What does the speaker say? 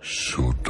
should